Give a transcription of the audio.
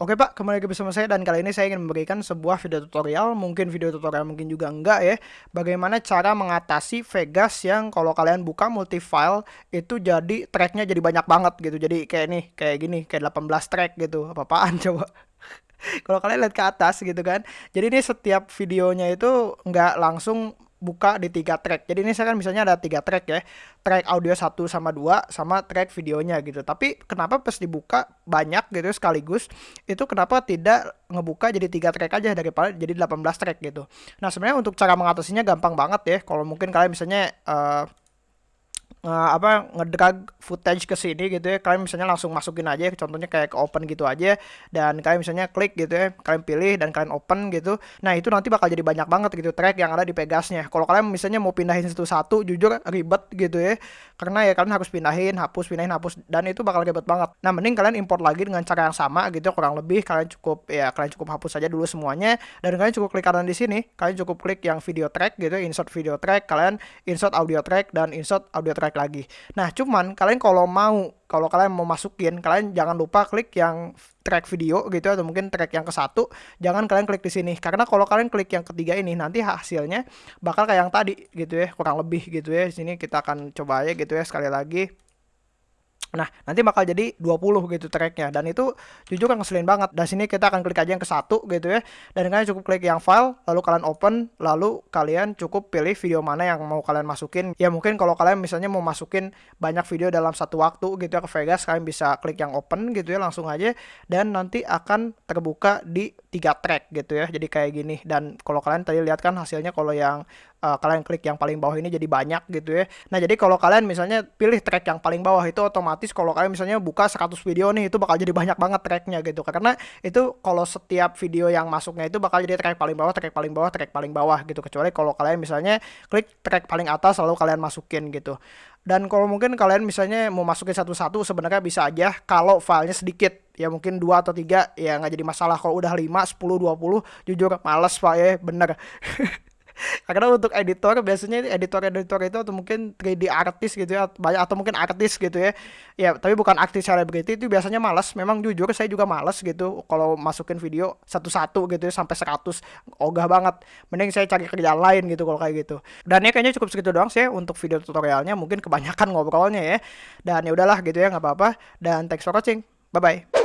Oke Pak, kembali lagi bersama saya dan kali ini saya ingin memberikan sebuah video tutorial, mungkin video tutorial mungkin juga enggak ya, bagaimana cara mengatasi Vegas yang kalau kalian buka multi file itu jadi tracknya jadi banyak banget gitu, jadi kayak nih, kayak gini, kayak 18 track gitu, apa-apaan coba. kalau kalian lihat ke atas gitu kan, jadi ini setiap videonya itu nggak langsung buka di tiga track. Jadi ini saya kan misalnya ada tiga track ya, track audio 1 sama 2 sama track videonya gitu. Tapi kenapa pas dibuka banyak gitu sekaligus, itu kenapa tidak ngebuka jadi tiga track aja daripada jadi 18 track gitu. Nah sebenarnya untuk cara mengatasinya gampang banget ya. Kalau mungkin kalian misalnya uh, uh, apa ngedrag footage ke sini gitu ya. Kalian misalnya langsung masukin aja contohnya kayak ke open gitu aja. Dan kalian misalnya klik gitu ya kalian pilih dan kalian open gitu. Nah itu nanti bakal jadi banyak banget gitu track yang ada di Pegasnya. Kalau kalian misalnya mau pindahin satu-satu jujur ribet gitu ya. Karena ya kalian harus pindahin hapus pindahin hapus dan itu bakal ribet banget. Nah mending kalian import lagi dengan cara yang sama gitu kurang lebih. Kalian cukup ya kalian cukup hapus saja dulu semuanya. Dan kalian cukup klik kanan di sini. Kalian cukup klik yang video track gitu insert video track. Kalian insert audio track dan insert audio track lagi. Nah, cuman kalian kalau mau kalau kalian mau masukin, kalian jangan lupa klik yang track video gitu atau mungkin track yang ke satu, jangan kalian klik di sini karena kalau kalian klik yang ketiga ini nanti hasilnya bakal kayak yang tadi gitu ya, kurang lebih gitu ya. Di sini kita akan coba aja gitu ya sekali lagi. Nah, nanti bakal jadi 20 gitu tracknya dan itu jujur ngeselin banget. Dan sini kita akan klik aja yang ke satu gitu ya. Dan kalian cukup klik yang file, lalu kalian open, lalu kalian cukup pilih video mana yang mau kalian masukin. Ya mungkin kalau kalian misalnya mau masukin banyak video dalam satu waktu gitu ya ke Vegas, kalian bisa klik yang open gitu ya langsung aja dan nanti akan terbuka di tiga track gitu ya. Jadi kayak gini dan kalau kalian tadi lihat kan hasilnya kalau yang uh, kalian klik yang paling bawah ini jadi banyak gitu ya. Nah, jadi kalau kalian misalnya pilih track yang paling bawah itu otomatis kalau kalian misalnya buka 100 video nih itu bakal jadi banyak banget tracknya gitu. Karena itu kalau setiap video yang masuknya itu bakal jadi track paling bawah, track paling bawah, track paling bawah gitu. Kecuali kalau kalian misalnya klik track paling atas lalu kalian masukin gitu. Dan kalau mungkin kalian misalnya mau masukin satu-satu sebenarnya bisa aja kalau filenya sedikit ya mungkin dua atau tiga ya nggak jadi masalah kalau udah 5, 10, 20 jujur males pak ya bener karena untuk editor biasanya editor-editor itu atau mungkin 3D artis gitu ya banyak atau mungkin artis gitu ya. Ya tapi bukan artis selebriti itu biasanya malas memang jujur saya juga malas gitu kalau masukin video satu-satu gitu ya sampai 100 ogah banget. Mending saya cari kerjaan lain gitu kalau kayak gitu. Dan ya kayaknya cukup segitu doang sih untuk video tutorialnya. Mungkin kebanyakan ngobrolnya ya. Dan ya udahlah gitu ya nggak apa-apa. Dan thanks for watching. Bye bye